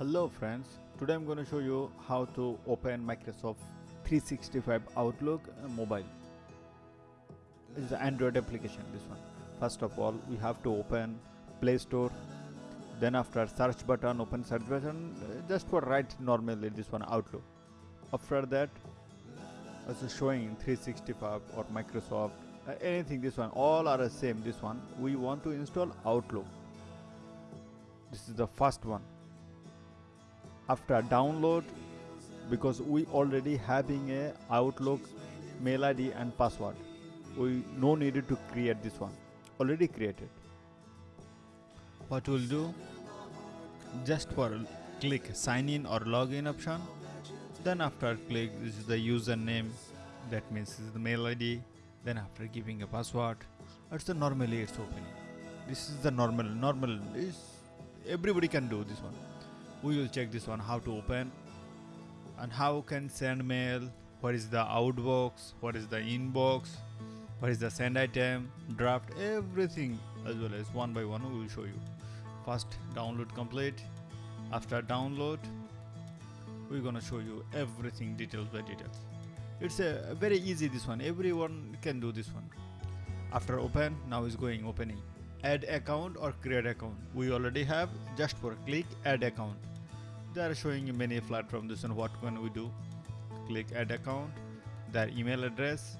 Hello friends, today I'm going to show you how to open Microsoft 365 Outlook uh, mobile. It's the Android application this one. First of all, we have to open Play Store. Then after search button, open search button, uh, just for write normally this one Outlook. After that, also showing 365 or Microsoft, uh, anything this one, all are the same this one. We want to install Outlook. This is the first one after download because we already having a outlook mail id and password. We no needed to create this one. Already created. What we'll do just for click sign in or login option then after click this is the username that means this is the mail id then after giving a password it's the normally it's opening this is the normal normal is everybody can do this one we will check this one how to open. And how can send mail? What is the outbox? What is the inbox? What is the send item? Draft everything as well as one by one we will show you. First download complete. After download we're gonna show you everything details by details. It's a very easy this one. Everyone can do this one. After open now is going opening. Add account or create account. We already have just for click add account they are showing you many platforms. This and what can we do? Click add account their email address.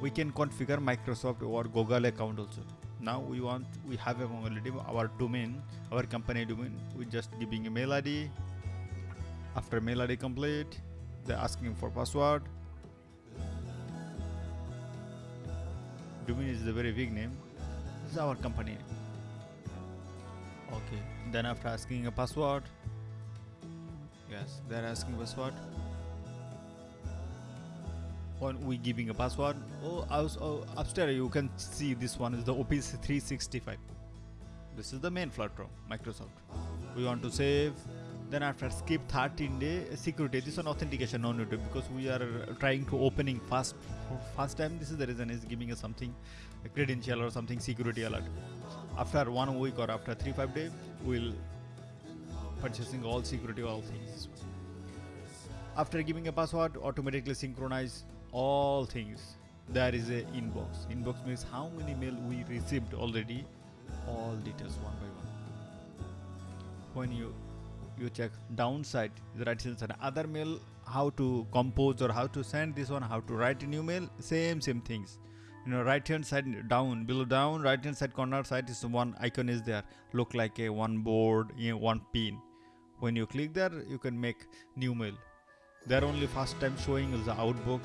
We can configure microsoft or google account also. Now we want we have already our domain our company domain. We just giving a mail id after mail id complete they're asking for password. Domain is a very big name. This is our company okay then after asking a password yes they're asking password. When we giving a password. Oh, oh upstairs you can see this one is the office 365 this is the main platform microsoft. We want to save. Then after skip 13 day security this one authentication no need because we are trying to opening fast first time. This is the reason is giving us something a credential or something security alert. After one week or after three five days we'll purchasing all security all things after giving a password automatically synchronize all things. There is a inbox. Inbox means how many mail we received already. All details one by one. When you you check downside the right hand side other mail how to compose or how to send this one how to write a new mail same same things. You know right hand side down below down right hand side corner side is one icon is there. Look like a one board you know, one pin when you click there you can make new mail. There only first time showing is the outbox.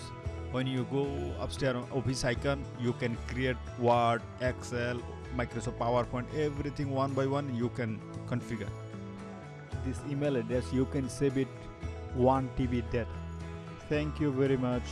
When you go upstairs on office icon you can create word excel microsoft powerpoint everything one by one you can configure. This email address you can save it 1 tb data thank you very much